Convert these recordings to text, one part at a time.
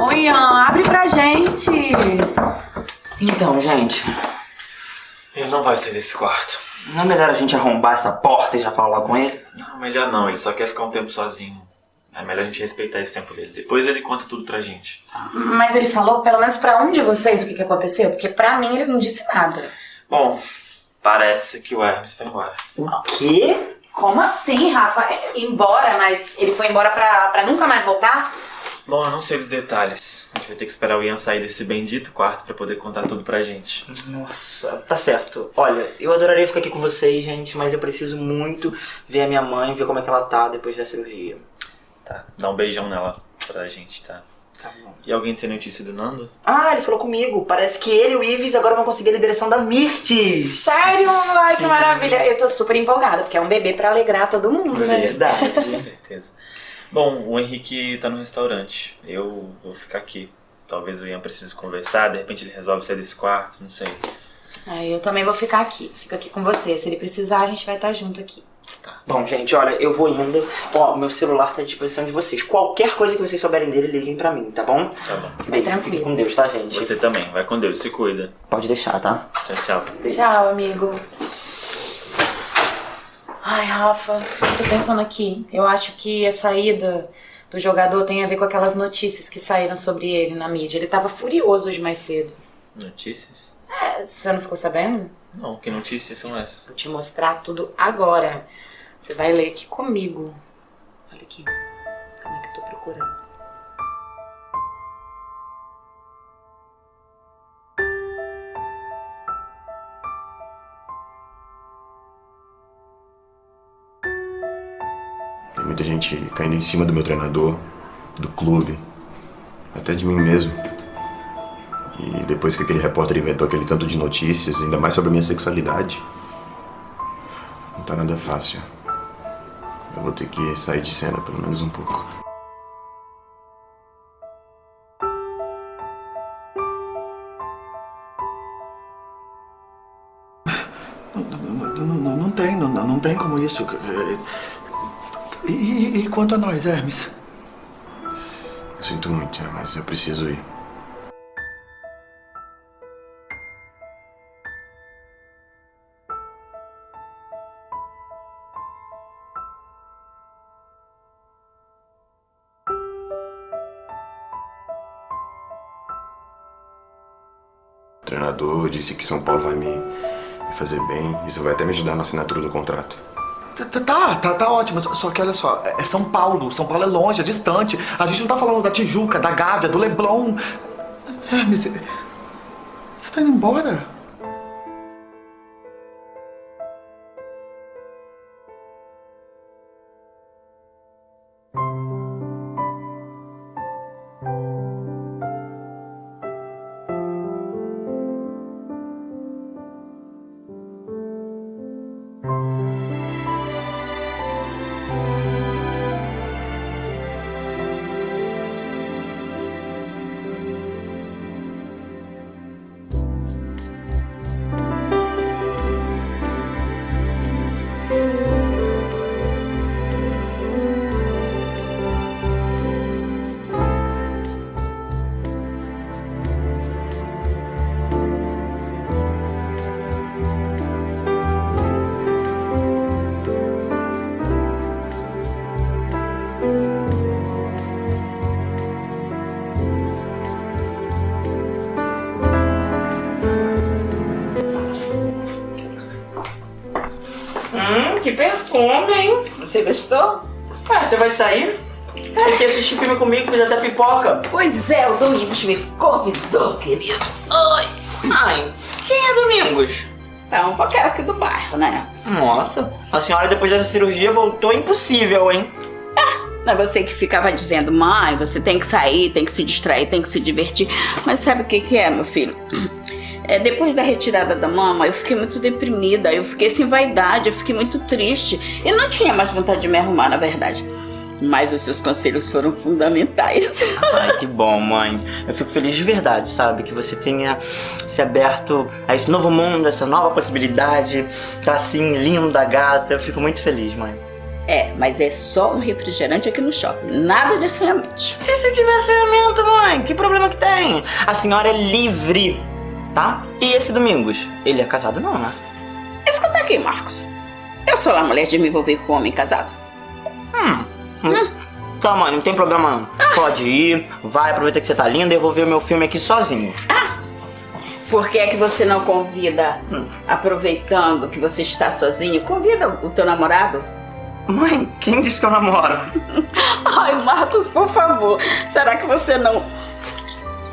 Oi, Ian, abre pra gente. Então, gente, Ele não vai sair desse quarto. não é melhor a gente arrombar essa porta e já falar com ele? Não, melhor não. Ele só quer ficar um tempo sozinho. É melhor a gente respeitar esse tempo dele. Depois ele conta tudo pra gente. Mas ele falou pelo menos pra um de vocês o que, que aconteceu? Porque pra mim ele não disse nada. Bom, parece que o Hermes foi embora. O quê? Como assim, Rafa? Embora, mas ele foi embora pra, pra nunca mais voltar? Bom, eu não sei os detalhes. A gente vai ter que esperar o Ian sair desse bendito quarto pra poder contar tudo pra gente. Nossa, tá certo. Olha, eu adoraria ficar aqui com vocês, gente, mas eu preciso muito ver a minha mãe, ver como é que ela tá depois da cirurgia. Tá, dá um beijão nela pra gente, tá? Tá bom. E alguém tem notícia do Nando? Ah, ele falou comigo. Parece que ele e o Ives agora vão conseguir a liberação da Mirtes. Sério? Ai, que maravilha. Eu tô super empolgada, porque é um bebê pra alegrar todo mundo, né? Com Verdade. certeza. Bom, o Henrique tá no restaurante. Eu vou ficar aqui. Talvez o Ian precise conversar, de repente ele resolve sair desse quarto, não sei. Ai, eu também vou ficar aqui. Fico aqui com você. Se ele precisar, a gente vai estar junto aqui. Bom, gente, olha, eu vou indo. Ó, meu celular tá à disposição de vocês. Qualquer coisa que vocês souberem dele, liguem pra mim, tá bom? Tá bom. Beijo, tranquilo. fiquem com Deus, tá, gente? Você também, vai com Deus, se cuida. Pode deixar, tá? Tchau, tchau. Tchau, amigo. Ai, Rafa, eu tô pensando aqui. Eu acho que a saída do jogador tem a ver com aquelas notícias que saíram sobre ele na mídia. Ele tava furioso hoje mais cedo. Notícias? É, você não ficou sabendo? Não, que notícias são essas? Vou te mostrar tudo agora. Você vai ler aqui comigo. Olha aqui. Como é que eu tô procurando? Gente caindo em cima do meu treinador, do clube, até de mim mesmo. E depois que aquele repórter inventou aquele tanto de notícias, ainda mais sobre a minha sexualidade, não tá nada fácil. Eu vou ter que sair de cena pelo menos um pouco. Não, não, não, não- não tem, não, não tem como isso. E, e- e quanto a nós, Hermes? Eu sinto muito, mas eu preciso ir. O treinador disse que São Paulo vai me, fazer bem. Isso vai até me ajudar na assinatura do contrato. Tá, tá, tá, ótimo. Só, que olha só, é é São Paulo. São Paulo é longe, é distante. A gente não tá falando da Tijuca, da Gávea, do Leblon. Hermes, você tá indo embora? Domingos me convidou, querido. Ai, ai, quem é Domingos? É um qualquer aqui do bairro, né? Nossa, a senhora depois dessa cirurgia voltou impossível, hein? Não é você que ficava dizendo, mãe, você tem que sair, tem que se distrair, tem que se divertir. Mas sabe o que, que é, meu filho? É, depois da retirada da mama, eu fiquei muito deprimida, eu fiquei sem vaidade, eu fiquei muito triste. E não tinha mais vontade de me arrumar, na verdade. Mas os seus conselhos foram fundamentais. Ai, que bom, mãe. Eu fico feliz de verdade, sabe? Que você tenha se aberto a esse novo mundo, essa nova possibilidade. Tá assim, linda, gata. Eu fico muito feliz, mãe. É, mas é só um refrigerante aqui no shopping. Nada de assanhamento. E se tiver assanhamento, mãe? Que problema que tem? A senhora é livre, tá? E esse Domingos? Ele é casado não, né? Escuta aqui, Marcos. Eu sou a mulher de me envolver com um homem casado. Hum. Hum. Tá, mãe, não tem problema não. Pode ir, vai, aproveita que você tá linda e eu vou ver o meu filme aqui sozinho. Por que é que você não convida, Hum. aproveitando que você está sozinho, convida o teu namorado? Mãe, quem disse que eu namoro? Ai, Marcos, por favor, será que você não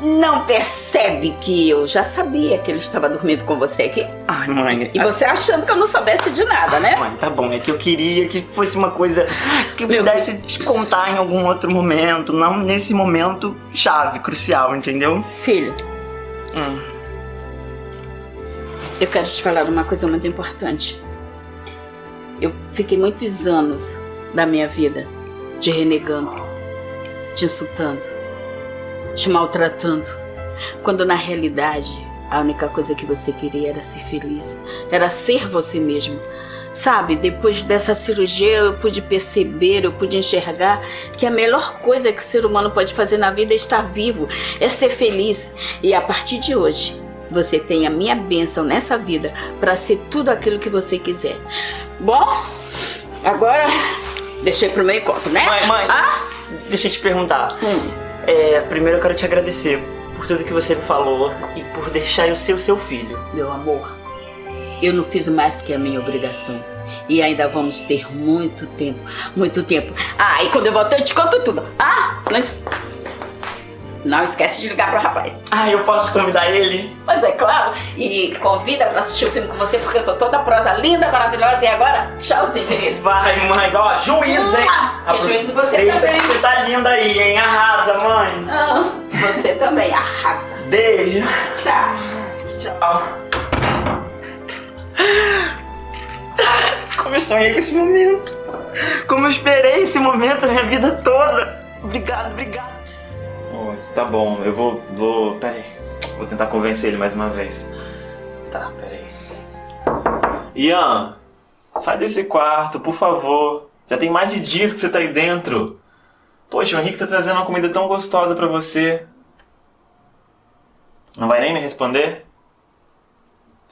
não percebe que eu já sabia que ele estava dormindo com você aqui? Ai, mãe. E você achando que eu não soubesse de nada, né? Mãe, tá bom, é que eu queria que fosse uma coisa que eu Meu pudesse te contar em algum outro momento, não nesse momento chave, crucial, entendeu? Filho, Hum. eu quero te falar uma coisa muito importante. Eu fiquei muitos anos da minha vida te renegando, te insultando, te maltratando, quando na realidade a única coisa que você queria era ser feliz, era ser você mesmo. Sabe, depois dessa cirurgia eu pude perceber, eu pude enxergar que a melhor coisa que o ser humano pode fazer na vida é estar vivo, é ser feliz. E a partir de hoje, você tem a minha bênção nessa vida para ser tudo aquilo que você quiser. Bom, agora deixei pro meu encontro, né? Mãe, mãe. Ah? Deixa eu te perguntar. Hum. É, primeiro eu quero te agradecer por tudo que você me falou e por deixar eu ser o seu filho. Meu amor, eu não fiz mais que a minha obrigação. E ainda vamos ter muito tempo, muito tempo. Ah, e quando eu voltar eu te conto tudo. Ah, es- não esquece de ligar pro rapaz. Ah, eu posso convidar ele? Mas é claro, e convida pra assistir o filme com você, porque eu tô toda prosa linda, maravilhosa. E agora, tchauzinho, querido. Vai, mãe. Ó, juízo, hein? Ah, e juízo você também. Você tá linda aí, hein? Arrasa, mãe. Ah, você também arrasa. Beijo. Tchau. Tchau. Como eu sonhei com esse momento. Como eu esperei esse momento a minha vida toda. Obrigado, obrigado. Tá bom, eu vou. vou. Peraí. Vou tentar convencer ele mais uma vez. Tá, peraí. Ian, sai desse quarto, por favor. Já tem mais de dias que você tá aí dentro. Poxa, o Henrique tá trazendo uma comida tão gostosa pra você. Não vai nem me responder?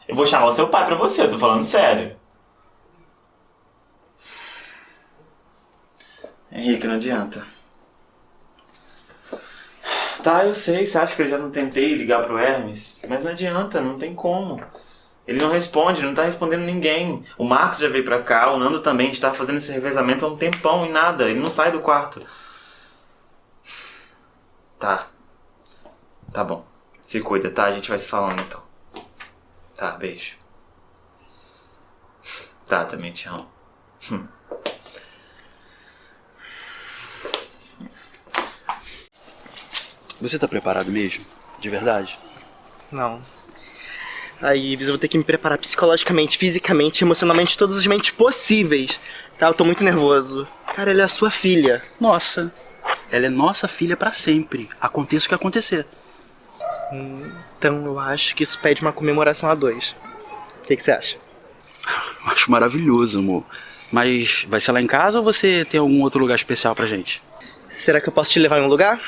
Eu vou chamar o seu pai pra você, eu tô falando sério. Henrique, não adianta. Tá, eu sei, você acha que eu já não tentei ligar pro Hermes? Mas não adianta, não tem como. Ele não responde, não tá respondendo ninguém. O Marcos já veio pra cá, o Nando também, a gente tá fazendo esse revezamento há um tempão e nada, ele não sai do quarto. Tá. Tá bom. Se cuida, tá? A gente vai se falando então. Tá, beijo. Tá, também te amo. Hum. Você tá preparado mesmo? De verdade? Não. Aí, Ives, eu vou ter que me preparar psicologicamente, fisicamente, emocionalmente, todos os mentes possíveis. Tá? Eu tô muito nervoso. Cara, ela é a sua filha. Nossa, ela é nossa filha pra sempre. Aconteça o que acontecer. Então eu acho que isso pede uma comemoração a dois. O que, que você acha? Acho maravilhoso, amor. Mas vai ser lá em casa ou você tem algum outro lugar especial pra gente? Será que eu posso te levar em um lugar?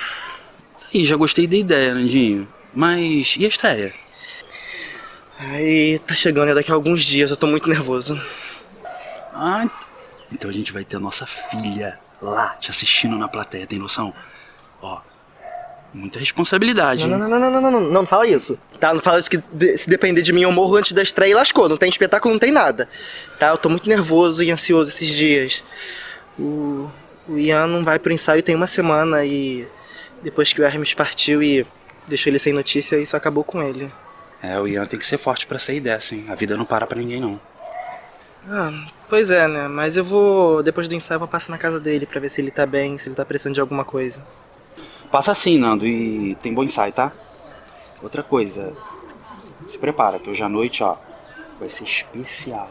Já gostei da ideia, Nandinho. Mas e a estreia? Aí, tá chegando, é daqui a alguns dias, eu tô muito nervoso. Ah, então a gente vai ter a nossa filha lá te assistindo na plateia, tem noção? Ó, muita responsabilidade. Não, não, não, não, não, não, não, não fala isso. Tá, não fala isso que de- se depender de mim eu morro antes da estreia e lascou. Não tem espetáculo, não tem nada. Tá, eu tô muito nervoso e ansioso esses dias. O, o Ian não vai pro ensaio tem uma semana e depois que o Hermes partiu e deixou ele sem notícia, isso acabou com ele. É, o Ian tem que ser forte pra sair dessa, hein? A vida não para pra ninguém, não. Ah, pois é, né? Mas eu vou, depois do ensaio, eu vou passar na casa dele pra ver se ele tá bem, se ele tá precisando de alguma coisa. Passa assim, Nando, e tem bom ensaio, tá? Outra coisa, se prepara, que hoje à noite, ó, vai ser especial.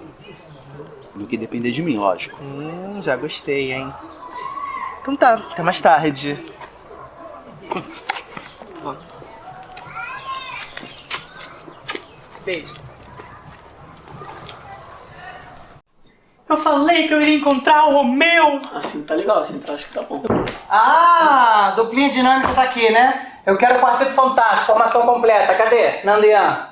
No que depender de mim, lógico. Hum, já gostei, hein? Então tá, até mais tarde. Beijo. Eu falei que eu iria encontrar o Romeu! Assim tá legal, assim tá, acho que tá bom. Ah, duplinha dinâmica tá aqui, né? Eu quero o Quarteto Fantástico, formação completa. Cadê? Nandian.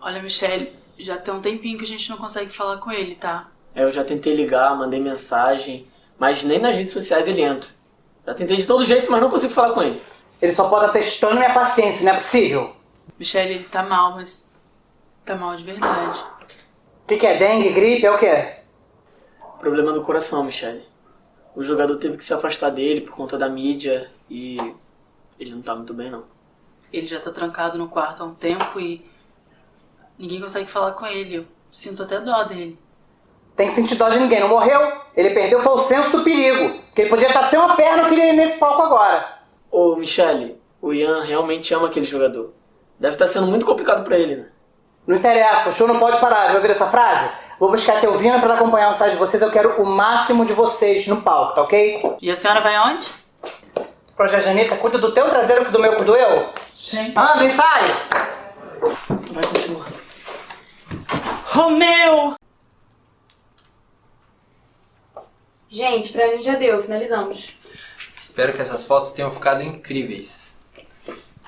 Olha, Michelle, já tem um tempinho que a gente não consegue falar com ele, tá? É, eu já tentei ligar, mandei mensagem, mas nem nas redes sociais ele entra. Já tentei de todo jeito, mas não consigo falar com ele. Ele só pode estar testando minha paciência, não é possível. Michelle, ele tá mal, mas tá mal de verdade. O que, que é? Dengue, gripe? É o quê? Problema do coração, Michelle. O jogador teve que se afastar dele por conta da mídia e ele não tá muito bem, não. Ele já tá trancado no quarto há um tempo e ninguém consegue falar com ele. Eu sinto até dó dele. Tem que sentir dó de ninguém, não morreu. Ele perdeu foi o senso do perigo. Que ele podia estar sem uma perna que ele ia nesse palco agora. Ô, Michelle, o Ian realmente ama aquele jogador. Deve estar sendo muito complicado pra ele, né? Não interessa, o show não pode parar. Já ouviram essa frase? Vou buscar a Teovina pra acompanhar o site de vocês. Eu quero o máximo de vocês no palco, tá ok? E a senhora vai aonde? Projeto Janita, cuida do teu traseiro que do meu cuido eu? Sim. Anda, ensaio! Vai continuar. Romeu! Gente, pra mim já deu, finalizamos. Espero que essas fotos tenham ficado incríveis.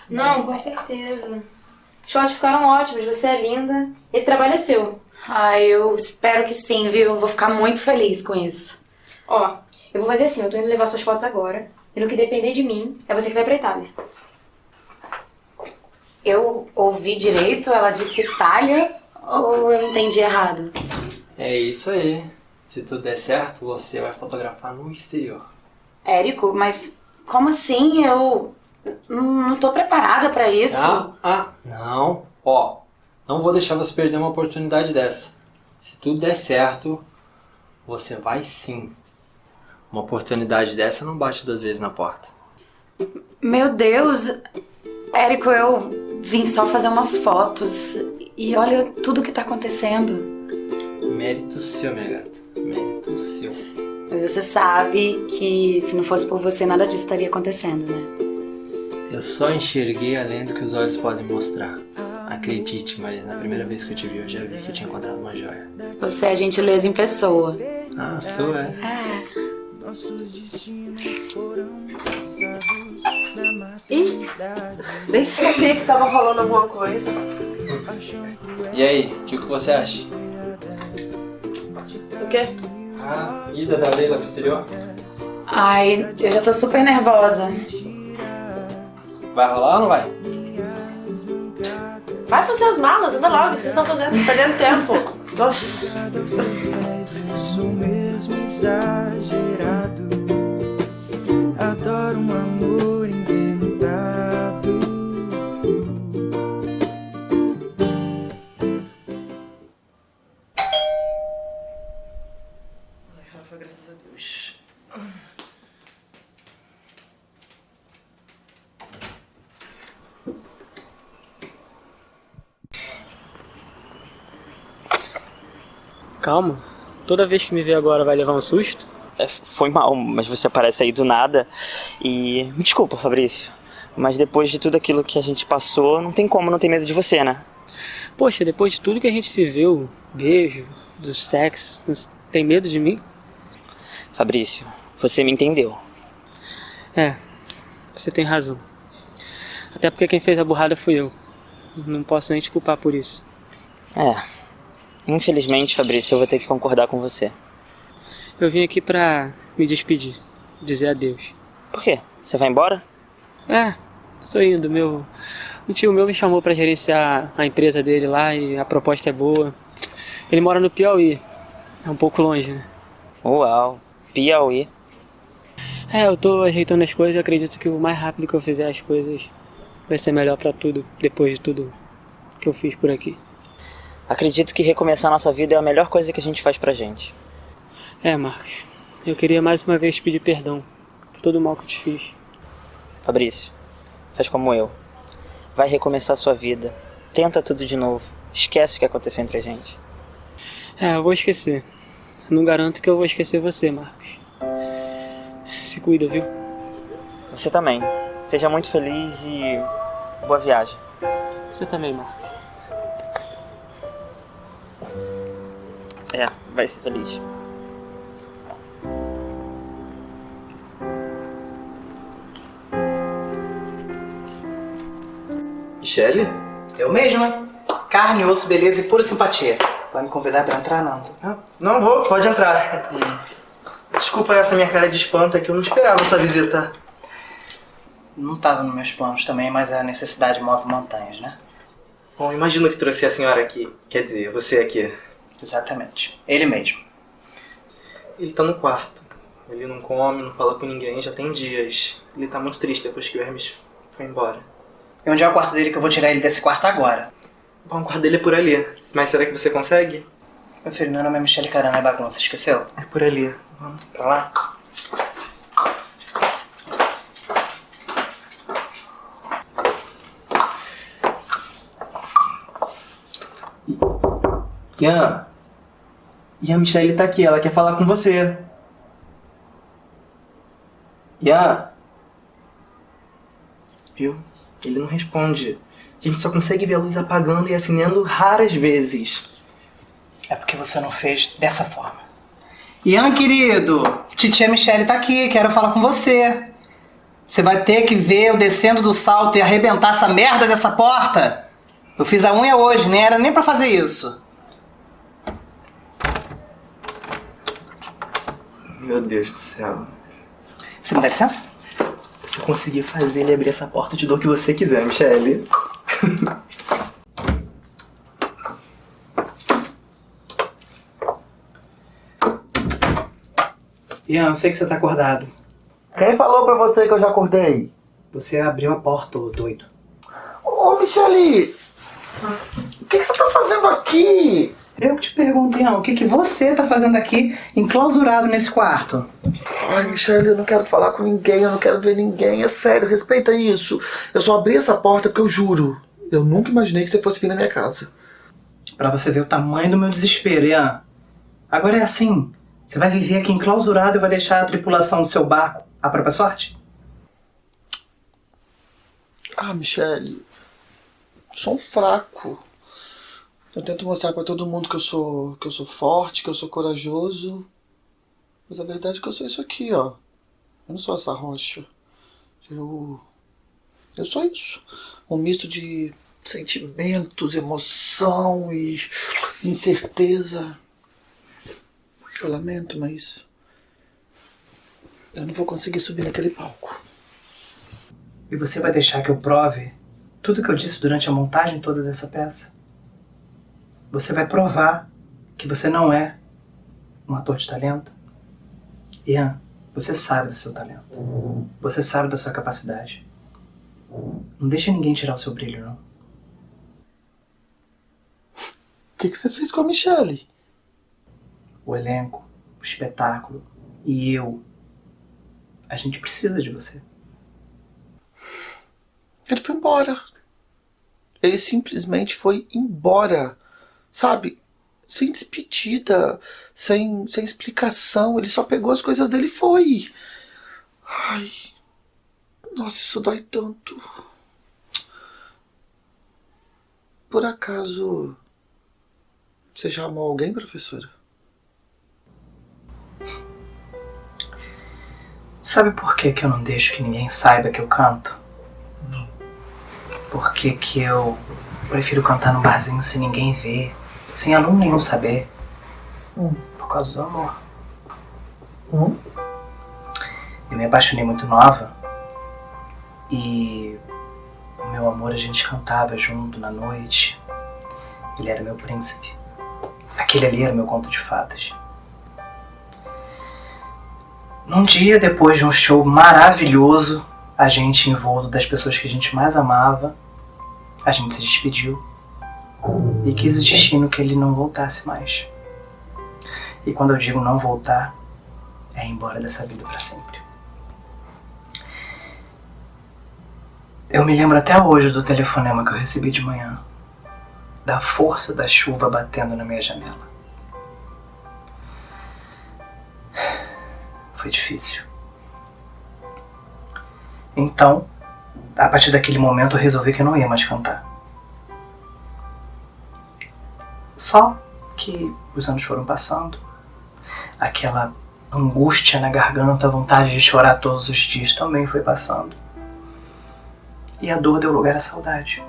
Não, com certeza. Os fotos ficaram ótimos, você é linda. Esse trabalho é seu. Ai, eu espero que sim, viu? Eu vou ficar muito feliz com isso. Ó, eu vou fazer assim, eu tô indo levar suas fotos agora. E no que depender de mim, é você que vai pra Itália. Eu ouvi direito? Ela disse Itália? Ou eu entendi errado? É isso aí. Se tudo der certo, você vai fotografar no exterior. Érico, mas como assim? Eu não tô preparada pra isso. Ah, ah, não. Ó, não vou deixar você perder uma oportunidade dessa. Se tudo der certo, você vai sim. Uma oportunidade dessa não bate duas vezes na porta. Meu Deus, Érico, eu vim só fazer umas fotos e olha tudo que tá acontecendo. Mérito seu, minha gata. Mérito seu. Mas você sabe que se não fosse por você, nada disso estaria acontecendo, né? Eu só enxerguei além do que os olhos podem mostrar. Acredite, mas na primeira vez que eu te vi, eu já vi que eu tinha encontrado uma joia. Você é gentileza em pessoa. Ah, sou, é? É. Nossos destinos foram traçados na Ih, nem sabia que tava rolando alguma coisa. E aí, o que, que você acha? O quê? Ah, ida da Leila pro exterior? Ai, eu já tô super nervosa. Vai rolar ou não vai? Vai fazer as malas, anda logo, vocês estão fazendo, perdendo tempo. Adoro um Calma. Toda vez que me vê agora vai levar um susto? É, foi mal, mas você aparece aí do nada. E. Me desculpa, Fabrício. Mas depois de tudo aquilo que a gente passou, não tem como não ter medo de você, né? Poxa, depois de tudo que a gente viveu, beijo, do sexo, tem medo de mim? Fabrício, você me entendeu. É, você tem razão. Até porque quem fez a burrada fui eu. Não posso nem te culpar por isso. É. Infelizmente, Fabrício, eu vou ter que concordar com você. Eu vim aqui pra me despedir, dizer adeus. Por quê? Você vai embora? É, estou indo. Meu, um tio meu me chamou pra gerenciar a empresa dele lá e a proposta é boa. Ele mora no Piauí, é um pouco longe, né? Uau, Piauí. É, eu tô ajeitando as coisas e acredito que o mais rápido que eu fizer as coisas vai ser melhor pra tudo, depois de tudo que eu fiz por aqui. Acredito que recomeçar nossa vida é a melhor coisa que a gente faz pra gente. É, Marcos, eu queria mais uma vez pedir perdão por todo o mal que eu te fiz. Fabrício, faz como eu. Vai recomeçar sua vida. tenta tudo de novo. Esquece o que aconteceu entre a gente. É, eu vou esquecer. Não garanto que eu vou esquecer você, Marcos. Se cuida, viu? Você também. Seja muito feliz e boa viagem. Você também, Marcos. É, vai ser feliz. Michele? Eu mesma. Carne, osso, beleza e pura simpatia. Vai me convidar pra entrar, não? Não vou, pode entrar. Desculpa essa minha cara de espanto, é que eu não esperava essa visita. Não tava nos meus planos também, mas a necessidade move montanhas, né? Bom, imagino que trouxe a senhora aqui. Quer dizer, você aqui. Exatamente. Ele mesmo. Ele tá no quarto. Ele não come, não fala com ninguém, já tem dias. Ele tá muito triste depois que o Hermes foi embora. E onde é o quarto dele que eu vou tirar ele desse quarto agora? Bom, o quarto dele é por ali. Mas será que você consegue? Meu filho, meu nome é Michele Carana, é bagunça, esqueceu? É por ali. Vamos. Pra lá? Ian. Ian, a Michelle tá aqui, ela quer falar com você. Ian. Viu? Ele não responde. A gente só consegue ver a luz apagando e acendendo raras vezes. É porque você não fez dessa forma. Ian, querido, titia Michele tá aqui, quero falar com você. Você vai ter que ver eu descendo do salto e arrebentar essa merda dessa porta. Eu fiz a unha hoje, nem era nem pra fazer isso. Meu Deus do céu. Você me dá licença? Se eu conseguir fazer ele abrir essa porta, eu te dou o que você quiser, Michele. Ian, eu sei que você tá acordado. Quem falou pra você que eu já acordei? Você abriu a porta, ô doido. Ô, Michele! O que, que você tá fazendo aqui? Eu que te pergunto, Ian, o que, que você tá fazendo aqui, enclausurado nesse quarto? Ai, Michelle, eu não quero falar com ninguém, eu não quero ver ninguém, é sério, respeita isso. Eu só abri essa porta porque eu juro, eu nunca imaginei que você fosse vir na minha casa. Pra você ver o tamanho do meu desespero, Ian. Agora é assim, você vai viver aqui enclausurado e vai deixar a tripulação do seu barco à própria sorte? Ah, Michelle, sou um fraco. Eu tento mostrar pra todo mundo que eu sou que eu sou forte, que eu sou corajoso. Mas a verdade é que eu sou isso aqui, ó. Eu não sou essa rocha. Eu eu sou isso. Um misto de sentimentos, emoção e incerteza. Eu lamento, mas eu não vou conseguir subir naquele palco. E você vai deixar que eu prove tudo que eu disse durante a montagem toda dessa peça? Você vai provar que você não é um ator de talento? Ian, você sabe do seu talento. Você sabe da sua capacidade. Não deixa ninguém tirar o seu brilho, não. O que, que você fez com a Michelle? O elenco, o espetáculo e eu. A gente precisa de você. Ele foi embora. Ele simplesmente foi embora. Sabe? Sem despedida, sem, sem explicação. Ele só pegou as coisas dele e foi. Ai. Nossa, isso dói tanto. Por acaso. Você já amou alguém, professora? Sabe por que, que eu não deixo que ninguém saiba que eu canto? Por que, que eu prefiro cantar no barzinho sem ninguém ver, sem aluno nenhum saber? Hum. Por causa do amor. Hum? Eu me apaixonei muito nova e o meu amor a gente cantava junto na noite. Ele era meu príncipe. Aquele ali era meu conto de fadas. Num dia depois de um show maravilhoso, a gente, em voo das pessoas que a gente mais amava, a gente se despediu e quis o destino que ele não voltasse mais. E quando eu digo não voltar, é ir embora dessa vida para sempre. Eu me lembro até hoje do telefonema que eu recebi de manhã. da força da chuva batendo na minha janela. Foi difícil. Então, a partir daquele momento eu resolvi que eu não ia mais cantar. Só que os anos foram passando, aquela angústia na garganta, a vontade de chorar todos os dias também foi passando. E a dor deu lugar à saudade.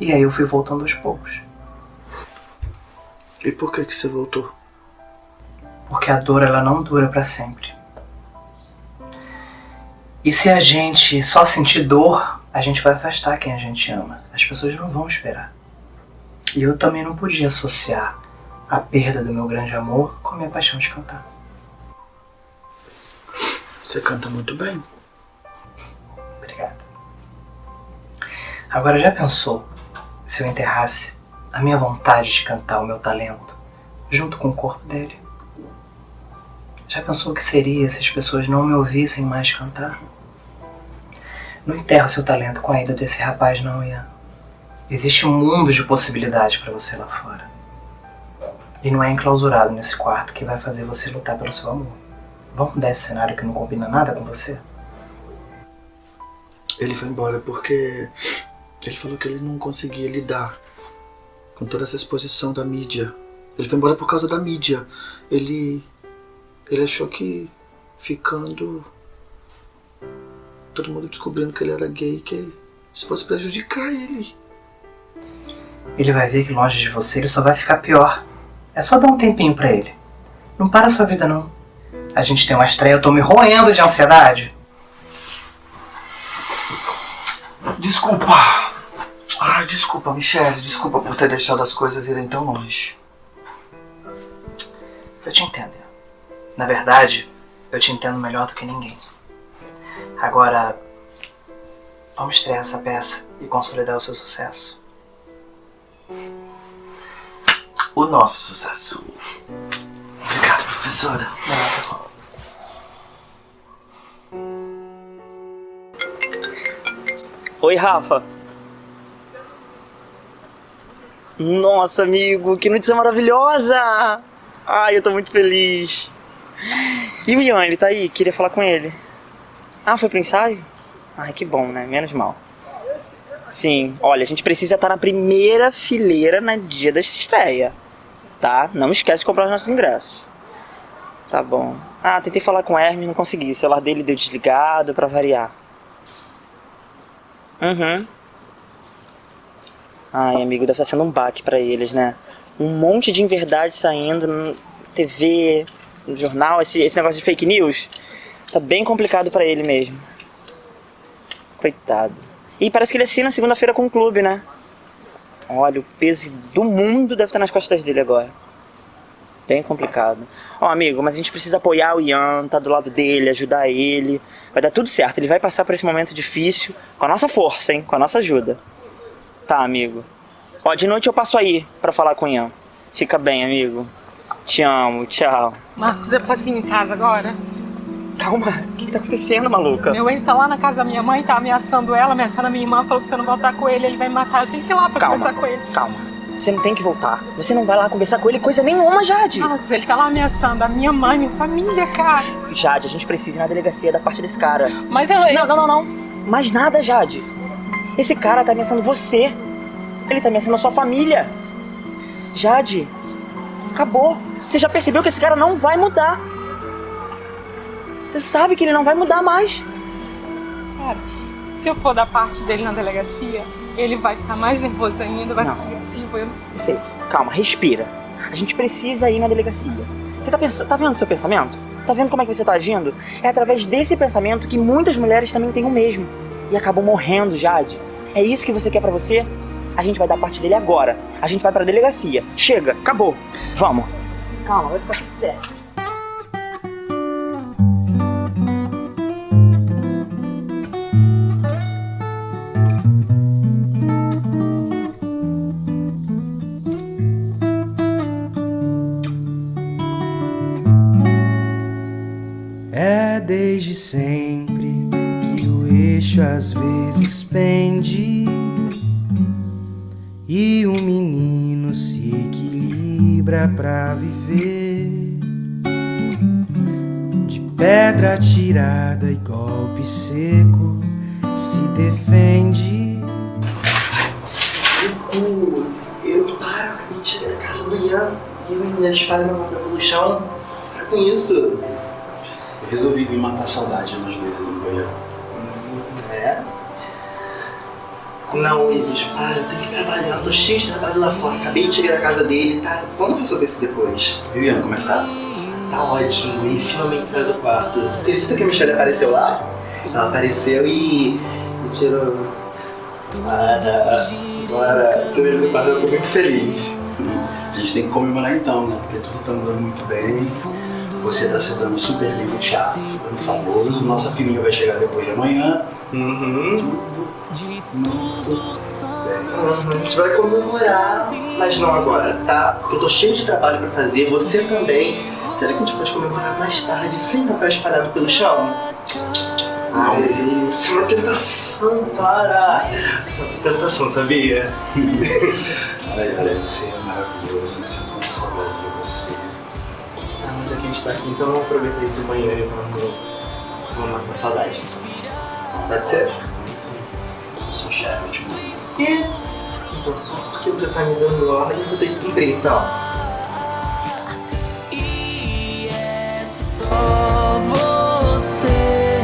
E aí eu fui voltando aos poucos. E por que que você voltou? Porque a dor ela não dura para sempre. E se a gente só sentir dor, a gente vai afastar quem a gente ama. As pessoas não vão esperar. E eu também não podia associar a perda do meu grande amor com a minha paixão de cantar. Você canta muito bem. Obrigado. Agora já pensou se eu enterrasse a minha vontade de cantar o meu talento junto com o corpo dele? Já pensou o que seria se as pessoas não me ouvissem mais cantar? Não enterra seu talento com a ida desse rapaz, não, Ian. Existe um mundo de possibilidades para você lá fora. E não é enclausurado nesse quarto que vai fazer você lutar pelo seu amor. Vamos mudar esse cenário que não combina nada com você? Ele foi embora porque ele falou que ele não conseguia lidar com toda essa exposição da mídia. Ele foi embora por causa da mídia. Ele ele achou que ficando todo mundo descobrindo que ele era gay, que isso fosse prejudicar ele. Ele vai ver que longe de você ele só vai ficar pior. É só dar um tempinho pra ele. Não para a sua vida não. A gente tem uma estreia, eu tô me roendo de ansiedade. Desculpa. Ah, desculpa, Michelle. Desculpa por ter deixado as coisas irem tão longe. Eu te entendo. Na verdade, eu te entendo melhor do que ninguém. Agora, vamos estrear essa peça e consolidar o seu sucesso. O nosso sucesso. Obrigado, professora. Oi, Rafa. Nossa, amigo, que notícia maravilhosa! Ai, eu tô muito feliz. E o Ian, ele tá aí? Queria falar com ele. Ah, foi pro ensaio? Ai, que bom, né? Menos mal. Sim, olha, a gente precisa estar na primeira fileira no dia da estreia, tá? Não esquece de comprar os nossos ingressos. Tá bom. Ah, tentei falar com o Hermes, não consegui. O celular dele deu desligado pra variar. Uhum. Ai, amigo, deve estar sendo um baque pra eles, né? Um monte de inverdade saindo na TV, no jornal, esse, esse negócio de fake news. Tá bem complicado pra ele mesmo. Coitado. E parece que ele assina segunda-feira com o clube, né? Olha, o peso do mundo deve estar nas costas dele agora. Bem complicado. Ó, amigo, mas a gente precisa apoiar o Ian, tá do lado dele, ajudar ele. Vai dar tudo certo, ele vai passar por esse momento difícil com a nossa força, hein? Com a nossa ajuda. Tá, amigo. Ó, de noite eu passo aí pra falar com o Ian. Fica bem, amigo. Te amo, tchau. Marcos, eu posso ir em casa agora? Calma, o que, que tá acontecendo, maluca? Meu ex tá lá na casa da minha mãe, tá ameaçando ela, ameaçando a minha irmã, falou que se eu não voltar com ele, ele vai me matar. Eu tenho que ir lá pra Calma, conversar com ele. calma. Você não tem que voltar. Você não vai lá conversar com ele coisa nenhuma, Jade. Marcos, ele tá lá ameaçando a minha mãe, minha família, cara. Jade, a gente precisa ir na delegacia da parte desse cara. Mas eu... Não, não, não, não. Mais nada, Jade. Esse cara tá ameaçando você. Ele tá ameaçando a sua família. Jade, acabou. Você já percebeu que esse cara não vai mudar. Você sabe que ele não vai mudar mais. Cara, se eu for da parte dele na delegacia, ele vai ficar mais nervoso ainda, vai Não. ficar agressivo. Eu... Eu sei. Calma, respira. A gente precisa ir na delegacia. Você tá, pensando, tá vendo o seu pensamento? Tá vendo como é que você tá agindo? É através desse pensamento que muitas mulheres também têm o mesmo. E acabam morrendo, Jade. É isso que você quer pra você? A gente vai dar parte dele agora. A gente vai pra delegacia. Chega, acabou. Vamos. Calma, vai ficar tudo certo. Sempre que o eixo às vezes pende e um menino se equilibra pra viver. De pedra tirada e golpe seco se defende. Eu, eu paro, acabei de chegar da casa do Ian e eu ainda espalho meu papel pelo chão. Para com isso. Resolvi vir matar a saudade umas vezes ali no banheiro. É? Não, Willis, para, eu tenho que trabalhar, eu tô cheio de trabalho lá fora. Acabei de chegar da casa dele, tá? Vamos resolver isso depois. E Ian, como é que tá? Tá ótimo, ele finalmente saiu do quarto. Acredita que a Michelle apareceu lá? Ela apareceu e me tirou. Para, para, você me eu tô muito feliz. A gente tem que comemorar então, né? Porque tudo tá andando muito bem. Você tá se dando super bem no teatro, ficando famoso. Nossa filhinha vai chegar depois de amanhã. Uhum. Uhum, A gente vai comemorar, mas não agora, tá? Porque eu tô cheio de trabalho pra fazer, você também. Será que a gente pode comemorar mais tarde, sem papel espalhado pelo chão? Ai, isso é uma tentação, para! Isso é uma tentação, sabia? Olha, olha, você é maravilhoso. Sinto tanta saudade gente tá aqui, então vamos aproveitar esse banheiro e vamos, vamos matar a saudade. Pode ser? Sim. Eu sou seu chefe, eu mando. E? Então só porque você tá me dando ordem, eu vou ter que cumprir, então. Só você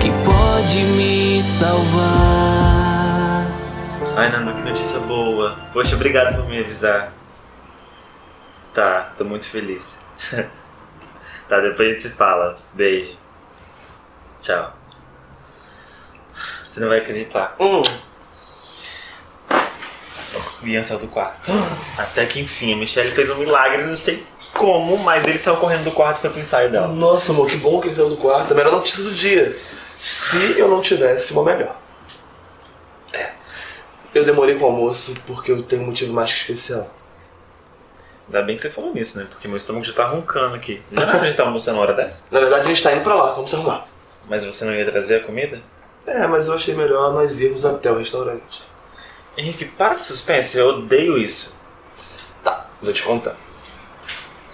que pode me salvar. Ai, Nando, que notícia boa. Poxa, obrigado por me avisar. Tá, tô muito feliz. Tá, depois a gente se fala. Beijo. Tchau. Você não vai acreditar. Hum. O Ian saiu do quarto. Até que enfim, a Michelle fez um milagre, não sei como, mas ele saiu correndo do quarto e foi pro ensaio dela. Nossa, amor, que bom que ele saiu do quarto. A melhor notícia do dia. Se eu não tivesse uma melhor. É. Eu demorei com o almoço porque eu tenho um motivo mais que especial. Ainda bem que você falou nisso, né? Porque meu estômago já tá roncando aqui. Não era pra gente estar almoçando na hora dessa? Na verdade, a gente tá indo pra lá, vamos arrumar. Mas você não ia trazer a comida? É, mas eu achei melhor nós irmos até o restaurante. Henrique, para de suspense, eu odeio isso. Tá, vou te contar.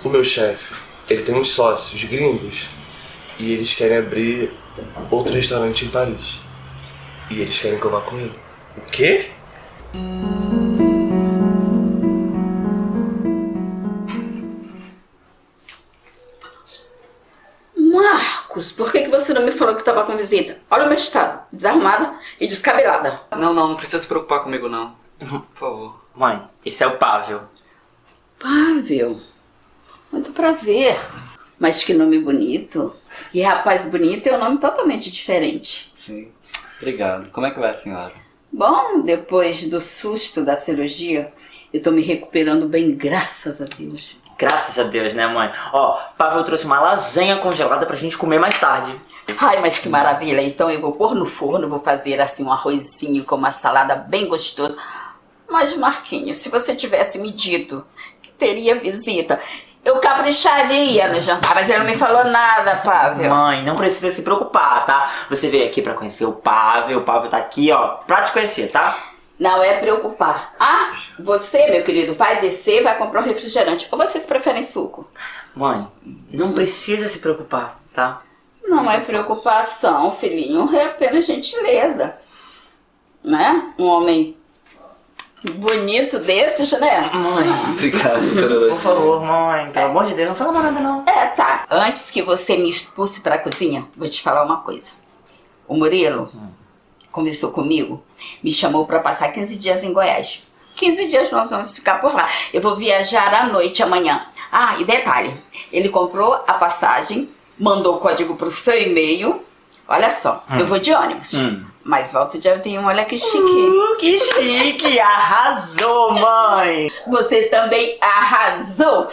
O meu chefe, ele tem uns sócios gringos e eles querem abrir outro restaurante em Paris. E eles querem que eu vá com ele. O quê? Marcos, por que, que você não me falou que estava com visita? Olha o meu estado, desarrumada e descabelada. Não, não, não precisa se preocupar comigo não. Por favor. Mãe, esse é o Pável. Pável, muito prazer. Mas que nome bonito. E rapaz bonito é um nome totalmente diferente. Sim. Obrigado. Como é que vai a senhora? Bom, depois do susto da cirurgia, eu tô me recuperando bem, graças a Deus. Graças a Deus, né, mãe? Ó, Pavel trouxe uma lasanha congelada pra gente comer mais tarde. Ai, mas que maravilha. Então eu vou pôr no forno, vou fazer assim um arrozinho com uma salada bem gostoso. Mas, Marquinhos, se você tivesse me dito que teria visita, eu capricharia no jantar, mas ele não me falou nada, Pavel. Mãe, não precisa se preocupar, tá? Você veio aqui pra conhecer o Pavel, o Pavel tá aqui, ó, pra te conhecer, tá? Não é preocupar. Ah, você, meu querido, vai descer e vai comprar um refrigerante. Ou vocês preferem suco? Mãe, não precisa se preocupar, tá? Não é preocupação, filhinho, é apenas gentileza. Né? Um homem bonito desses, né? Mãe, obrigado. Por favor, mãe, pelo amor de Deus, não fala mais nada não. É, tá. Antes que você me expulse pra cozinha, vou te falar uma coisa. O Murilo conversou comigo, me chamou pra passar 15 dias em Goiás. 15 dias nós vamos ficar por lá. Eu vou viajar à noite amanhã. Ah, e detalhe, ele comprou a passagem, mandou o código pro seu e-mail. Olha só, Hum. eu vou de ônibus. Hum. Mas volto de avião, olha que chique. Uh, que chique, arrasou, mãe. Você também arrasou.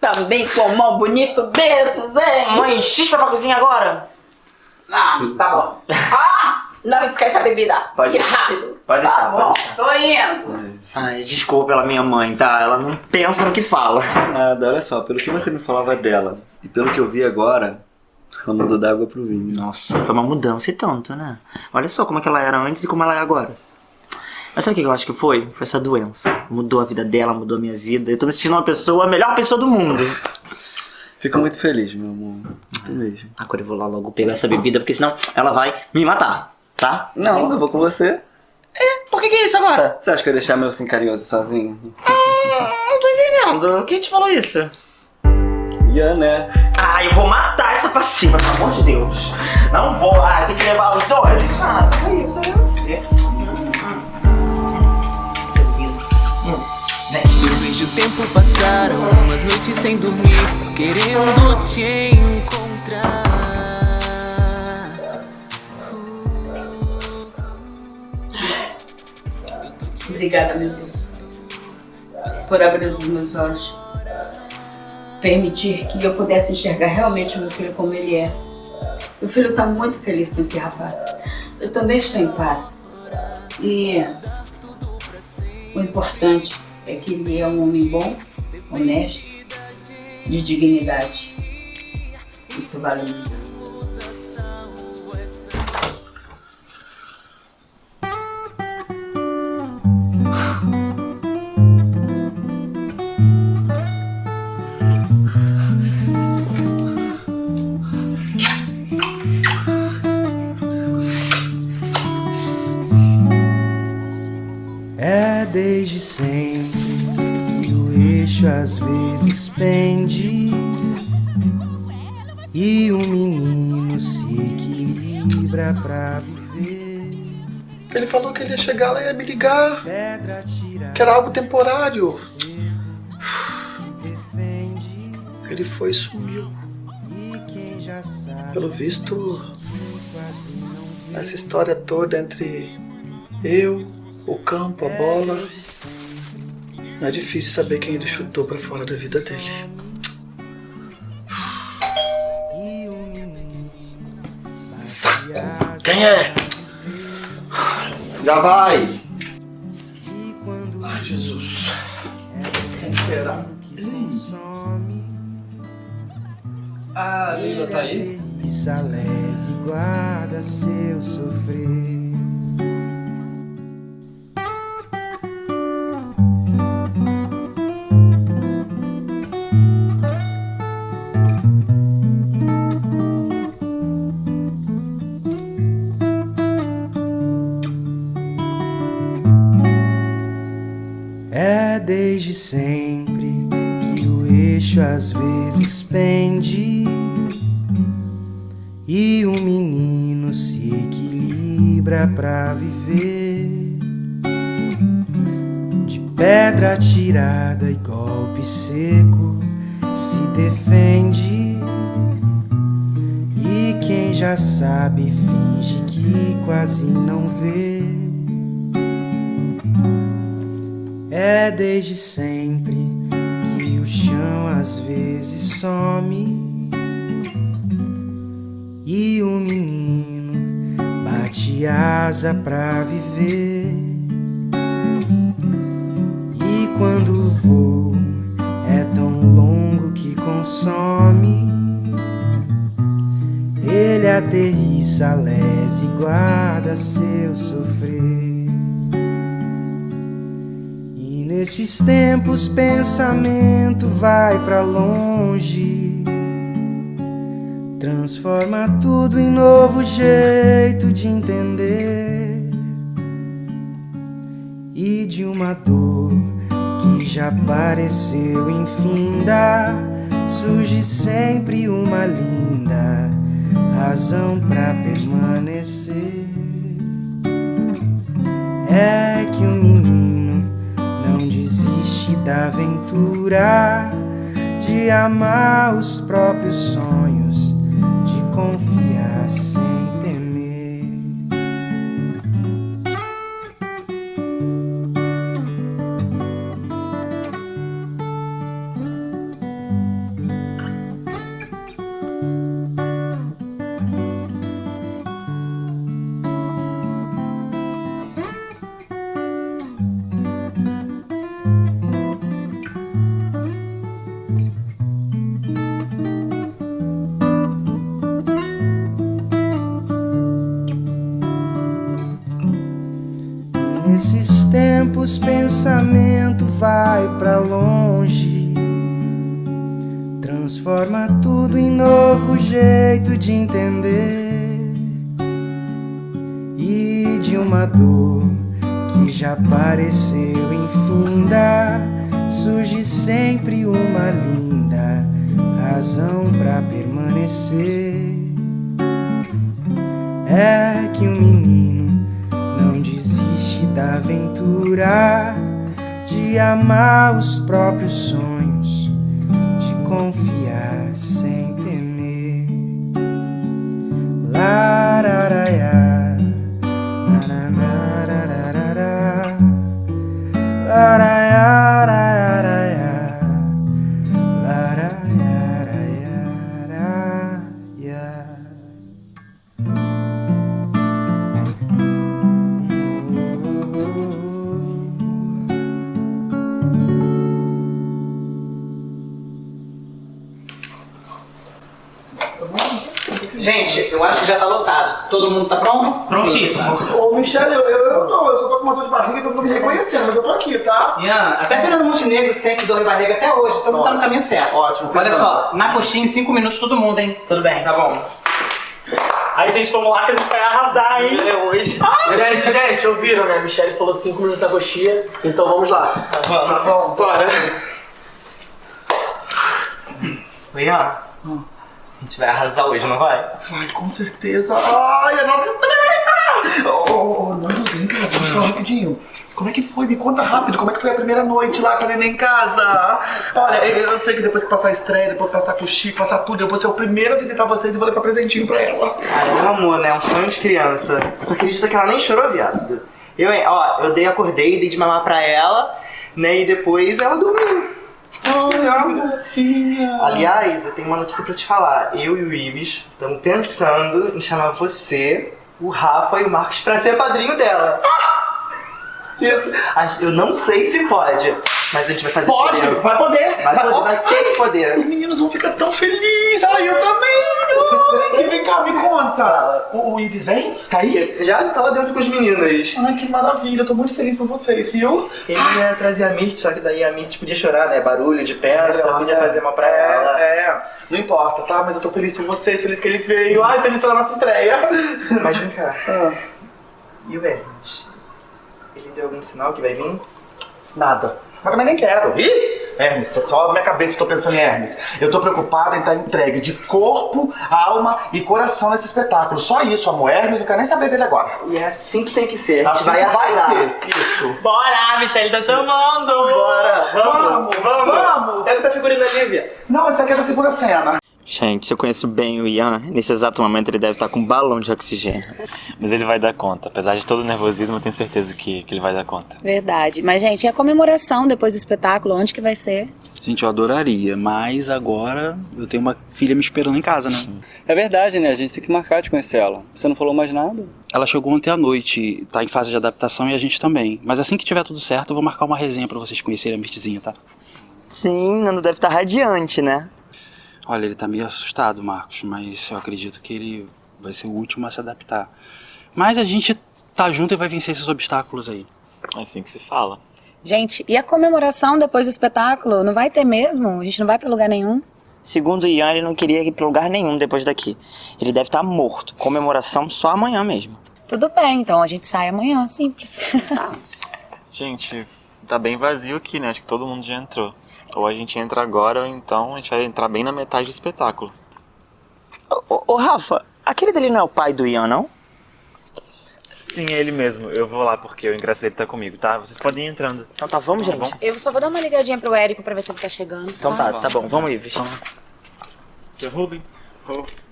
Também com um mão bonito desses, hein? Mãe, xispa pra cozinha agora. Ah, tá bom. Ah, não esquece a bebida. Pode E rápido. Pode Tá deixar, bom, pode deixar. tô indo. Ai, desculpa pela minha mãe, tá? Ela não pensa no que fala. Nada, olha só, pelo que você me falava dela e pelo que eu vi agora, ela mudou da água pro vinho. Nossa, foi uma mudança e tanto, né? Olha só como é que ela era antes e como ela é agora. Mas sabe o que eu acho que foi? Foi essa doença. Mudou a vida dela, mudou a minha vida. Eu tô me sentindo uma pessoa, a melhor pessoa do mundo. Fico muito feliz, meu amor. Muito mesmo. Agora eu vou lá logo pegar essa bebida, porque senão ela vai me matar, tá? Não, eu vou com você. É, por que que é isso agora? Você acha que eu ia deixar meu sim carinhoso sozinho? Não tô entendendo. Quem te falou isso? Ian, né? Ah, eu vou matar essa passiva, pelo amor de Deus. Não vou, ah, tem que levar os dois. Ah, só eu, só você. Eu vejo o tempo passar, umas noites sem dormir, só querendo te encontrar. Obrigada, meu Deus, por abrir os meus olhos. Permitir que eu pudesse enxergar realmente meu filho como ele é. Meu filho está muito feliz com esse rapaz. Eu também estou em paz. E o importante é que ele é um homem bom, honesto, de dignidade. Isso vale muito. Falou que ele ia chegar lá e ia me ligar. Que era algo temporário. Ele foi e sumiu. Pelo visto, essa história toda entre eu, o campo, a bola. Não é difícil saber quem ele chutou pra fora da vida dele. Quem é? Já vai! Ai, Jesus. Quem será? Ah, a Leila tá aí? Isso leve guarda seu sofrer. Desde sempre que o eixo às vezes pende e o menino se equilibra pra viver. De pedra tirada e golpe seco se defende. E quem já sabe finge que quase não vê. É desde sempre que o chão às vezes some e o menino bate asa pra viver. E quando o voo é tão longo que consome, ele aterrissa leve e guarda seu sofrer. Nesses tempos pensamento vai pra longe, transforma tudo em novo jeito de entender. E de uma dor que já pareceu infinda, surge sempre uma linda razão pra permanecer. É que o da aventura de amar os próprios sonhos, amar os eu acho que já tá lotado. Todo mundo tá pronto? Prontíssimo. Ô, Michele, eu, eu, eu tô, eu só tô com uma dor de barriga e todo mundo me reconhecendo, mas eu tô aqui, tá? Ian, até Fernando Montenegro sente dor de barriga até hoje, então você tá no caminho certo. Ótimo. Olha só, na coxinha em 5 minutos todo mundo, hein? Tudo bem. Tá bom. Aí, gente, vamos lá que a gente vai arrasar, hein? É hoje. Gente, gente, ouviram, né? Michelle falou 5 minutos da coxinha, então vamos lá. Vamos. Tá bom. Bora. Ian, a gente vai arrasar hoje, não vai? Vai, com certeza. Ai, a nossa estreia! Ô, ô, ô, Nando, vem cá, deixa eu te falar rapidinho. Como é que foi? Me conta rápido, como é que foi a primeira noite lá com a neném em casa? Olha, eu, eu sei que depois que passar a estreia, depois que passar Chico, passar tudo, eu vou ser o primeiro a visitar vocês e vou levar presentinho pra ela. Ah, é um amor, né? Um sonho de criança. Tu acredita que ela nem chorou, viado? Eu, hein, ó, eu dei, acordei, dei de mamar pra ela, né? E depois ela dormiu. Ai, Aliás, eu tenho uma notícia pra te falar. Eu e o Ives estamos pensando em chamar você, o Rafa e o Marcos pra ser padrinho dela. Isso. A- Eu não sei se pode, mas a gente vai fazer Pode, primeiro. vai poder. Vai poder, vai ter que poder. Os meninos vão ficar tão felizes. Ai, eu também. Cá, me conta. O, o Ives vem? Tá aí? Já tá lá dentro com os meninos. Ai, que maravilha. Eu tô muito feliz por vocês, viu? Ele ia trazer a Mirth, só que daí a Mirth podia chorar, né? Barulho de peça, É, podia é, fazer mal pra ela. É, não importa, tá? Mas eu tô feliz por vocês, feliz que ele veio. Ai, feliz pela nossa estreia. Mas vem cá. Ah. E o Hermes? Ele deu algum sinal que vai vir? Nada. Mas também nem quero. Ih! Hermes, tô só na minha cabeça que tô pensando em Hermes. Eu tô preocupado em estar entregue de corpo, alma e coração nesse espetáculo. Só isso, amor. Hermes, não quero nem saber dele agora. E é assim que tem que ser. A gente Assim vai vai ser. Isso. Bora, a Michelle tá chamando! Bora, vamos, Vamos, vamos. Pega o da figurina Lívia. Não, isso aqui é da segunda cena. Gente, se eu conheço bem o Ian, nesse exato momento ele deve estar com um balão de oxigênio. Mas ele vai dar conta. Apesar de todo o nervosismo, eu tenho certeza que, que ele vai dar conta. Verdade. Mas, gente, e a comemoração depois do espetáculo? Onde que vai ser? Gente, eu adoraria, mas agora eu tenho uma filha me esperando em casa, né? É verdade, né? A gente tem que marcar de conhecer ela. Você não falou mais nada? Ela chegou ontem à noite, tá em fase de adaptação e a gente também. Mas assim que tiver tudo certo, eu vou marcar uma resenha pra vocês conhecerem a Mirtzinha, tá? Sim, Nando deve estar radiante, né? Olha, ele tá meio assustado, Marcos, mas eu acredito que ele vai ser o último a se adaptar. Mas a gente tá junto e vai vencer esses obstáculos aí. É assim que se fala. Gente, e a comemoração depois do espetáculo? Não vai ter mesmo? A gente não vai pra lugar nenhum? Segundo o Ian, ele não queria ir pra lugar nenhum depois daqui. Ele deve estar morto. Comemoração só amanhã mesmo. Tudo bem, então a gente sai amanhã, simples. Gente, tá bem vazio aqui, né? Acho que todo mundo já entrou. Ou a gente entra agora, ou então a gente vai entrar bem na metade do espetáculo. Ô, ô, Rafa, aquele dele não é o pai do Ian, não? Sim, é ele mesmo. Eu vou lá porque o ingresso dele tá comigo, tá? Vocês podem ir entrando. Então tá, vamos, Tá gente. bom? Eu só vou dar uma ligadinha pro Érico pra ver se ele tá chegando. Então tá, tá bom, vamos ir, Vixe. Seu Rubens,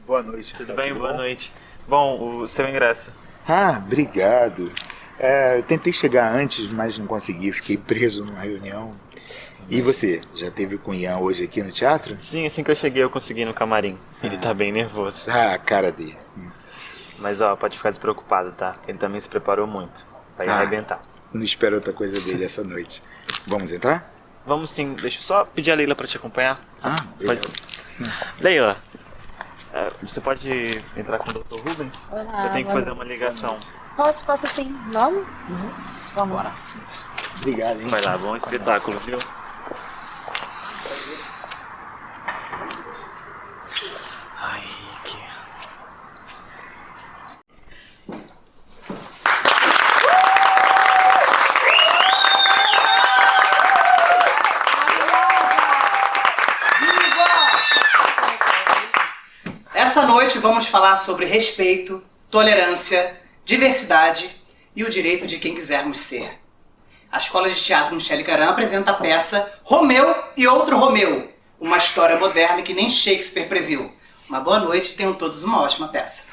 boa noite. tudo bem? Boa noite. Bom, o seu ingresso. Ah, obrigado. É, eu tentei chegar antes, mas não consegui. Fiquei preso numa reunião. E você, já teve o Ian hoje aqui no teatro? Sim, assim que eu cheguei eu consegui no camarim. Ele tá ah. tá bem nervoso. Ah, a cara dele. Mas ó, pode ficar despreocupado, tá? Ele também se preparou muito. Vai ah, arrebentar. Não espero outra coisa dele essa noite. Vamos entrar? Vamos sim. Deixa eu só pedir a Leila para te acompanhar. Ah, pode... Hum. Leila, é, você pode entrar com o Dr. Rubens? Olá, eu tenho que fazer uma ligação. Posso, posso sim. Vamos? Uhum. Vamos. Bora. Obrigado, hein? Vai lá, bom espetáculo, viu? Ai, que... Essa noite vamos falar sobre respeito, tolerância, diversidade e o direito de quem quisermos ser a Escola de Teatro Michele Caram apresenta a peça Romeu e Outro Romeu, uma história moderna que nem Shakespeare previu. Uma boa noite e tenham todos uma ótima peça.